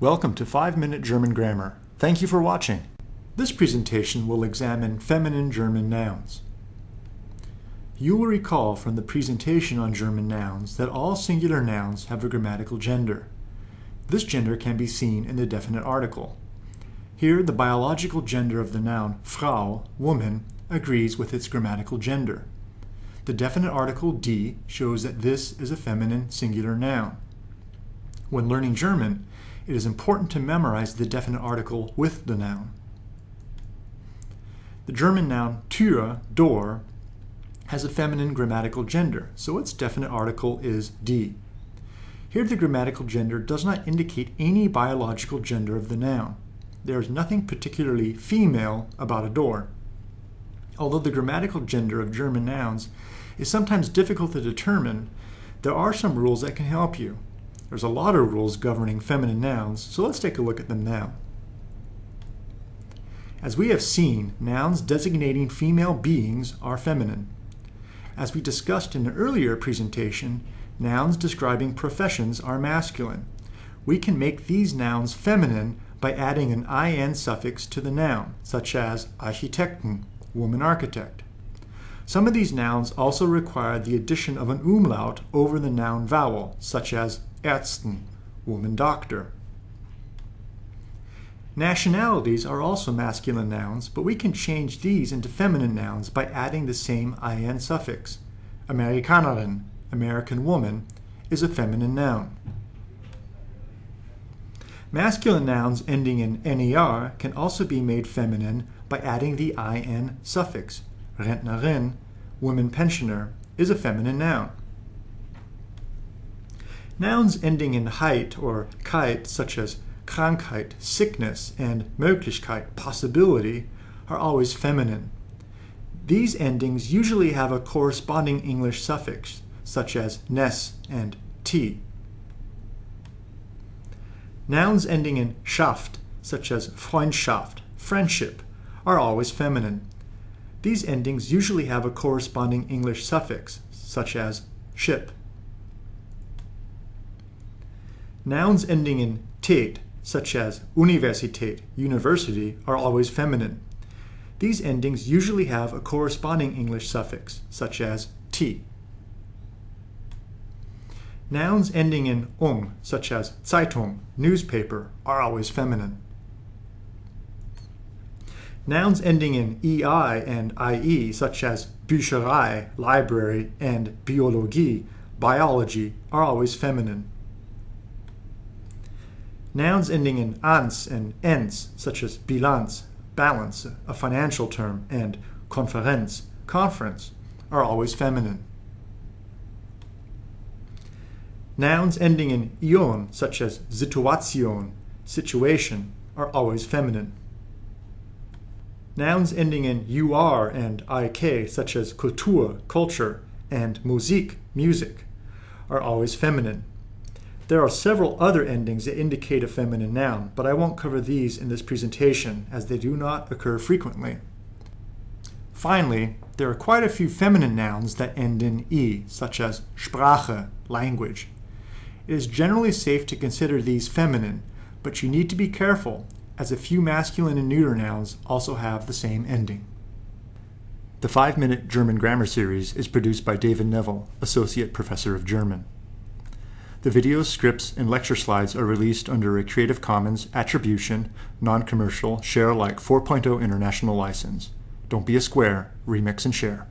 Welcome to 5 Minute German Grammar. Thank you for watching. This presentation will examine feminine German nouns. You will recall from the presentation on German nouns that all singular nouns have a grammatical gender. This gender can be seen in the definite article. Here, the biological gender of the noun Frau, woman, agrees with its grammatical gender. The definite article die shows that this is a feminine singular noun. When learning German, it is important to memorize the definite article with the noun. The German noun Tür, door, has a feminine grammatical gender, so its definite article is die. Here the grammatical gender does not indicate any biological gender of the noun. There is nothing particularly female about a door. Although the grammatical gender of German nouns is sometimes difficult to determine, there are some rules that can help you. There's a lot of rules governing feminine nouns, so let's take a look at them now. As we have seen, nouns designating female beings are feminine. As we discussed in an earlier presentation, nouns describing professions are masculine. We can make these nouns feminine by adding an in suffix to the noun, such as Architektin, woman architect. Some of these nouns also require the addition of an umlaut over the noun vowel, such as Ärztin, woman doctor. Nationalities are also masculine nouns, but we can change these into feminine nouns by adding the same in suffix. Amerikanerin, American woman, is a feminine noun. Masculine nouns ending in ner can also be made feminine by adding the in suffix. Rentnerin, woman pensioner, is a feminine noun. Nouns ending in heit or keit, such as Krankheit, sickness, and Möglichkeit, possibility, are always feminine. These endings usually have a corresponding English suffix, such as "ness" and t. Nouns ending in schaft, such as Freundschaft, friendship, are always feminine. These endings usually have a corresponding English suffix, such as ship. Nouns ending in tät, such as Universität, university, are always feminine. These endings usually have a corresponding English suffix, such as t. Nouns ending in ung, such as Zeitung, newspaper, are always feminine. Nouns ending in ei and ie, such as Bücherei, library, and Biologie, biology, are always feminine. Nouns ending in anz and enz, such as Bilanz, balance, a financial term, and Konferenz, conference, are always feminine. Nouns ending in ion, such as Situation, situation, are always feminine. Nouns ending in ur and ik, such as Kultur, culture, and Musik, music, are always feminine. There are several other endings that indicate a feminine noun, but I won't cover these in this presentation as they do not occur frequently. Finally, there are quite a few feminine nouns that end in e, such as Sprache, language. It is generally safe to consider these feminine, but you need to be careful as a few masculine and neuter nouns also have the same ending. The 5-Minute German Grammar Series is produced by David Neville, Associate Professor of German. The videos, scripts, and lecture slides are released under a Creative Commons Attribution, Non-Commercial, Share Alike 4.0 International License. Don't be a square, remix and share.